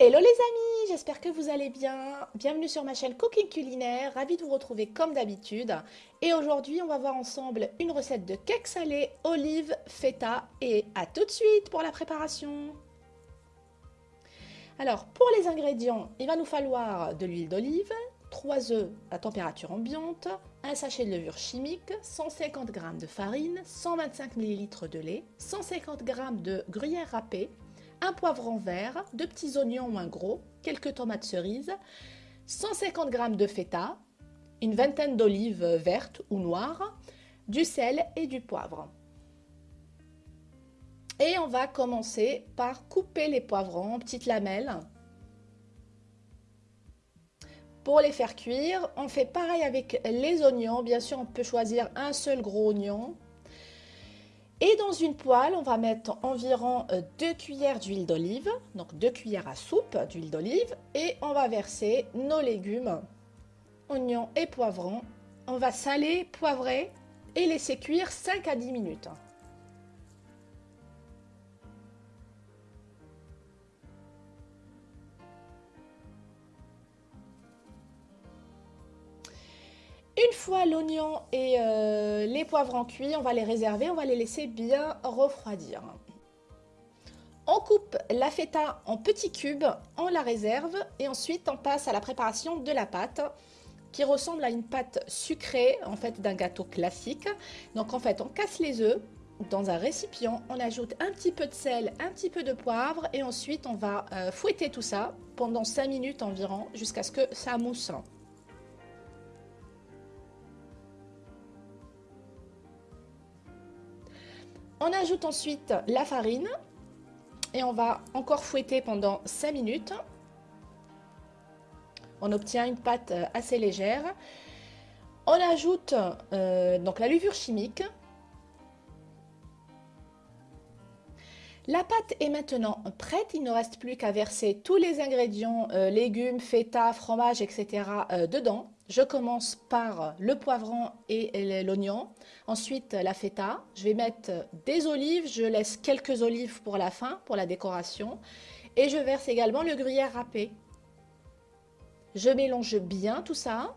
Hello les amis, j'espère que vous allez bien. Bienvenue sur ma chaîne Cooking Culinaire, ravie de vous retrouver comme d'habitude. Et aujourd'hui, on va voir ensemble une recette de cake salé, olive, feta et à tout de suite pour la préparation. Alors, pour les ingrédients, il va nous falloir de l'huile d'olive, 3 œufs à température ambiante, un sachet de levure chimique, 150 g de farine, 125 ml de lait, 150 g de gruyère râpée, un poivron vert, deux petits oignons moins gros, quelques tomates cerises, 150 g de feta, une vingtaine d'olives vertes ou noires, du sel et du poivre. Et on va commencer par couper les poivrons en petites lamelles. Pour les faire cuire, on fait pareil avec les oignons. Bien sûr, on peut choisir un seul gros oignon et dans une poêle, on va mettre environ 2 euh, cuillères d'huile d'olive, donc 2 cuillères à soupe d'huile d'olive, et on va verser nos légumes, oignons et poivrons. On va saler, poivrer et laisser cuire 5 à 10 minutes. L'oignon et euh, les poivrons cuits, on va les réserver, on va les laisser bien refroidir. On coupe la feta en petits cubes, on la réserve et ensuite on passe à la préparation de la pâte qui ressemble à une pâte sucrée en fait d'un gâteau classique. Donc en fait on casse les œufs dans un récipient, on ajoute un petit peu de sel, un petit peu de poivre et ensuite on va euh, fouetter tout ça pendant 5 minutes environ jusqu'à ce que ça mousse. On ajoute ensuite la farine et on va encore fouetter pendant 5 minutes. On obtient une pâte assez légère. On ajoute euh, donc la levure chimique. La pâte est maintenant prête, il ne reste plus qu'à verser tous les ingrédients, euh, légumes, feta, fromage, etc. Euh, dedans. Je commence par le poivron et l'oignon, ensuite la feta. Je vais mettre des olives, je laisse quelques olives pour la fin, pour la décoration. Et je verse également le gruyère râpé. Je mélange bien tout ça.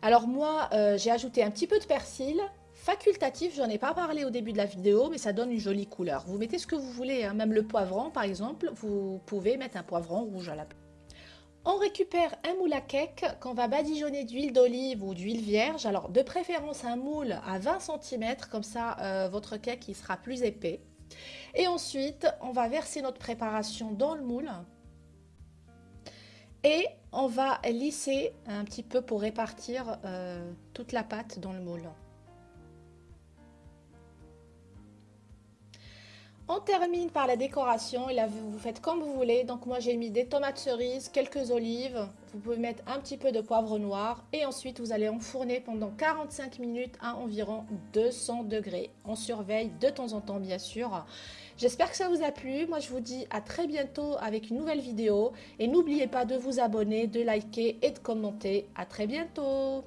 Alors moi, euh, j'ai ajouté un petit peu de persil, Facultatif, j'en ai pas parlé au début de la vidéo, mais ça donne une jolie couleur. Vous mettez ce que vous voulez, hein. même le poivron par exemple, vous pouvez mettre un poivron rouge à la place. On récupère un moule à cake qu'on va badigeonner d'huile d'olive ou d'huile vierge. Alors de préférence un moule à 20 cm, comme ça euh, votre cake il sera plus épais. Et ensuite, on va verser notre préparation dans le moule. Et on va lisser un petit peu pour répartir euh, toute la pâte dans le moule. On termine par la décoration vous faites comme vous voulez. Donc moi j'ai mis des tomates cerises, quelques olives, vous pouvez mettre un petit peu de poivre noir et ensuite vous allez enfourner pendant 45 minutes à environ 200 degrés. On surveille de temps en temps bien sûr. J'espère que ça vous a plu. Moi je vous dis à très bientôt avec une nouvelle vidéo et n'oubliez pas de vous abonner, de liker et de commenter. À très bientôt